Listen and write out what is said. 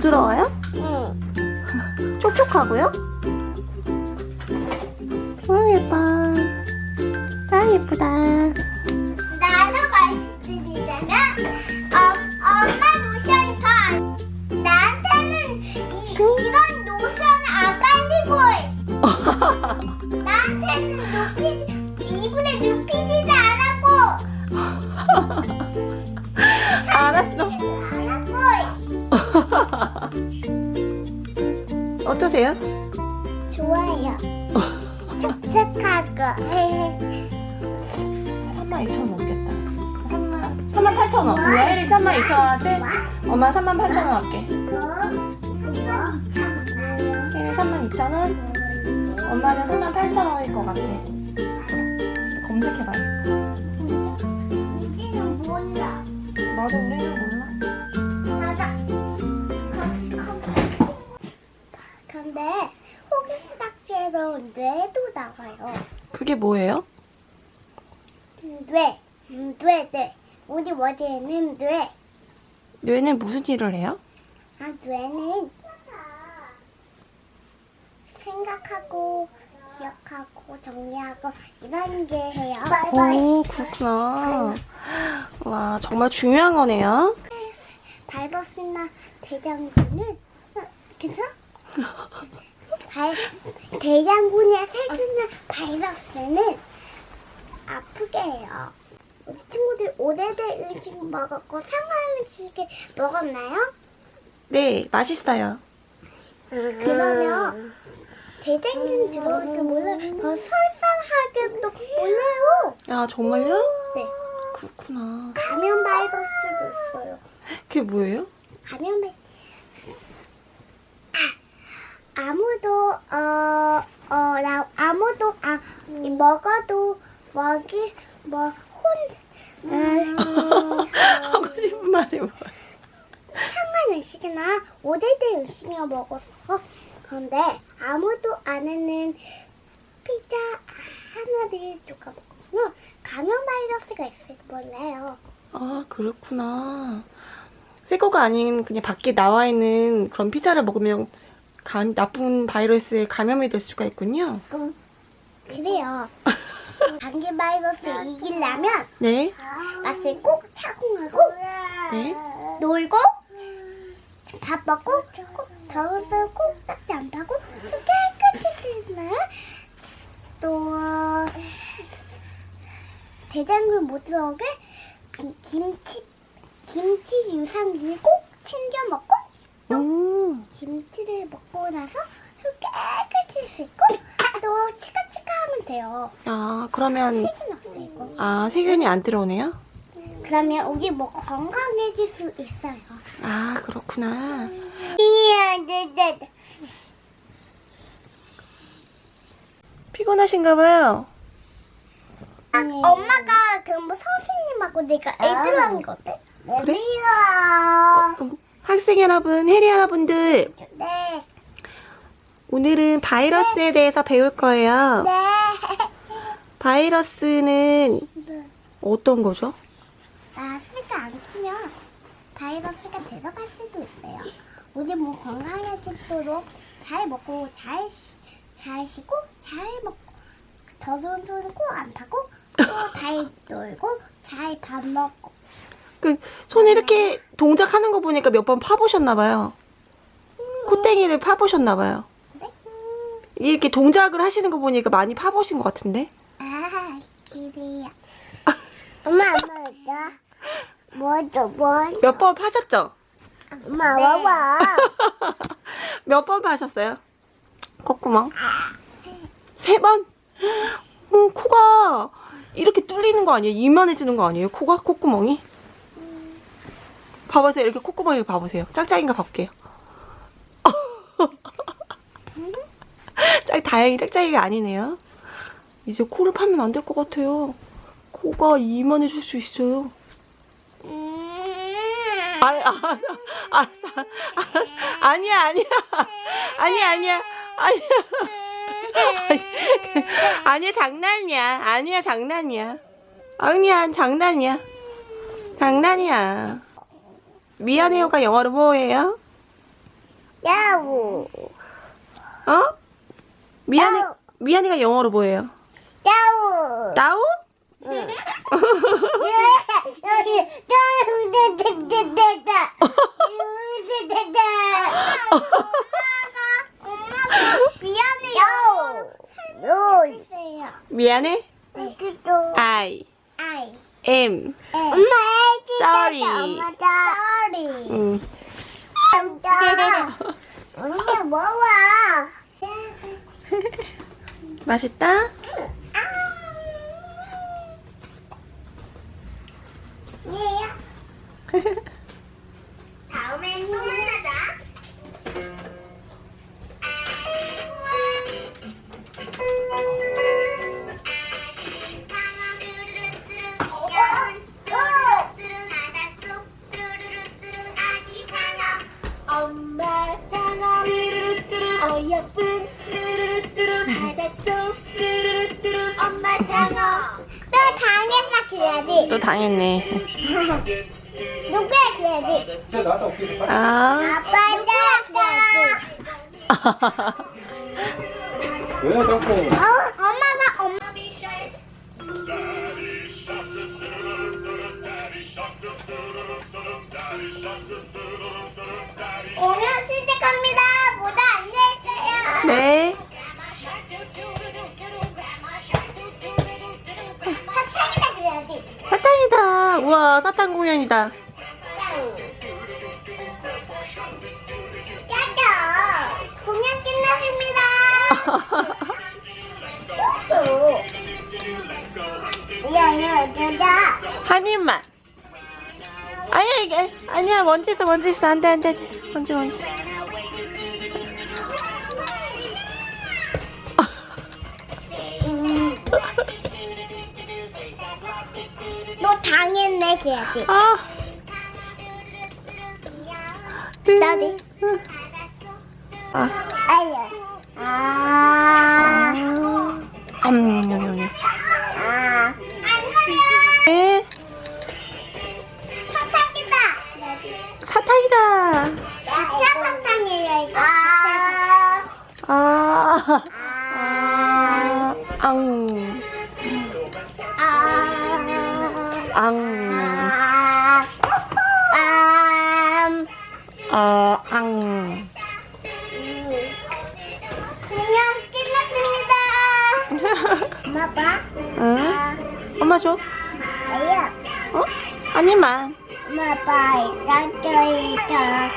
부드러워요? 응. 촉촉하고요? 아 예뻐 아 예쁘다 어떠세요? 좋아요. 촉촉하고 3만 2천 원 넘겠다. 3만. 3만 8천 원. 우리 혜리 3만 2천 원한테? 엄마 3만 8천 원 할게. 혜리 3만 2천 원. 엄마는 3만 8천 원일 것 같아. 검색해봐요 우리는 몰라 맞아 우리는 몰라 근데 호기심 딱지에서 뇌도 나와요. 그게 뭐예요? 뇌, 음, 뇌, 뇌. 우리 머리에는 뇌. 뇌는 무슨 일을 해요? 아, 뇌는 생각하고 기억하고 정리하고 이런 게 해요. 오 그렇구나 와 정말 중요한 거네요 바이러스나 대장군은 어, 괜찮아? 발, 대장군이나 세균이나 바이러스는 아프게 해요. 우리 친구들 오래된 음식 먹었고 상한 음식을 먹었나요? 네 맛있어요 그러면 대장균 들어올 줄 몰라요. 더 설사하게도 몰라요. 야 정말요? 네. 그렇구나 감염 바이러스도 있어요. 그게 뭐예요? 감염 바이 아, 아무도 어, 어, 나, 아무도 아, 이 먹어도 먹이 뭐 혼, 음, 하고 싶은 말이 뭐야. 상한 음식이나. 오래된 음식을 먹었어. 그런데 아무도 안 하는 피자 하나를 누가 먹으면 감염 바이러스가 있을지 몰라요. 아 그렇구나. 새 거가 아닌 그냥 밖에 나와 있는 그런 피자를 먹으면 감, 나쁜 바이러스에 감염이 될 수가 있군요 음, 그래요. 감기 바이러스 이기려면 네 맛을 꼭 착용하고 네. 놀고 밥 먹고 꼭 더운 술꼭 딱지 안 파고 손 깨끗이 씻나 또 대장균 못 들어오게 기- 김치 김치 유산균 꼭 챙겨 먹고 음, 김치를 먹고 나서 손 깨끗이 씻고 또 치카치카 하면 돼요. 아 그러면 세균 없애고. 아 세균이 안 들어오네요? 그러면 우리 뭐 건강해질 수 있어요. 아 그렇구나 네, 네, 네. 피곤하신가 봐요 아, 엄마가 그럼 뭐 선생님하고 내가 애들하는 거 어때? 그래? 어, 학생 여러분, 혜리 여러분들 네. 오늘은 바이러스에 대해서 배울 거예요 네. 바이러스는 어떤 거죠? 마스크 안 키면 바이러스가 들어갈 수도 있어요. 우리 뭐 건강해지도록 잘 먹고 잘, 쉬- 잘 쉬고 잘 먹고 더러운 손은 꼭안 파고 또 잘 놀고 잘 밥 먹고 그 손 이렇게 동작하는 거 보니까 몇 번 파보셨나 봐요. 콧땡이를 파보셨나 봐요. 네? 이렇게 동작을 하시는 거 보니까 많이 파보신 것 같은데? 아 기대야. 엄마 엄마 있다. 뭐죠 뭐? 몇번 파셨죠? 엄마 와봐. 몇 번 파셨어요? 콧구멍? 세 번? 음, 코가 이렇게 뚫리는 거 아니에요? 이만해지는 거 아니에요? 코가? 콧구멍이? 봐보세요. 이렇게 콧구멍 이렇게 봐보세요. 짝짝인가 봐볼게요. 짝, 다행히 짝짝이가 아니네요. 이제 코를 파면 안 될 것 같아요. 코가 이만해질 수 있어요. 아, 아, 알았어, 알았어. 아니야, 아니야. 아니야, 아니야. 아니야. 아니야, 장난이야. 아니야, 장난이야. 아니야, 장난이야. 장난이야. 미안해요가 영어로 뭐예요? 야우. 어? 미안해, 야우. 미안해가 영어로 뭐예요? 야우. 나우? 미안해? I am. Sorry. 음. 엄마 뭐야? 맛있다? 다 또 당했네. 누가. 빨리. 아. 아빠 따라가 왜 자꾸 어, 엄마가 엄마 오늘 시작합니다. 모두 앉아있어요. 네. 우와, 사탕 공연이다. 짜자. 공연 끝났습니다. 한 입만. 아니야, 이게. 아니야, 먼지 있어, 먼지 있어. 안 돼, 안 돼. 먼지, 먼지. 너 당했네 그래야지. 아. 나도. 아. 아야. 아. 음. 아. 안 그래. 네. 사탕이다. 사탕이다. 진짜 사탕이에요 이거. 아. 아. 아. 앙. 아. 앙. 아. 아. 어, 앙. 그냥 끝났습니다. 엄마 봐. 응? 엄마 줘. 아야. 어? 아니만. 엄마 봐. 이따 이따.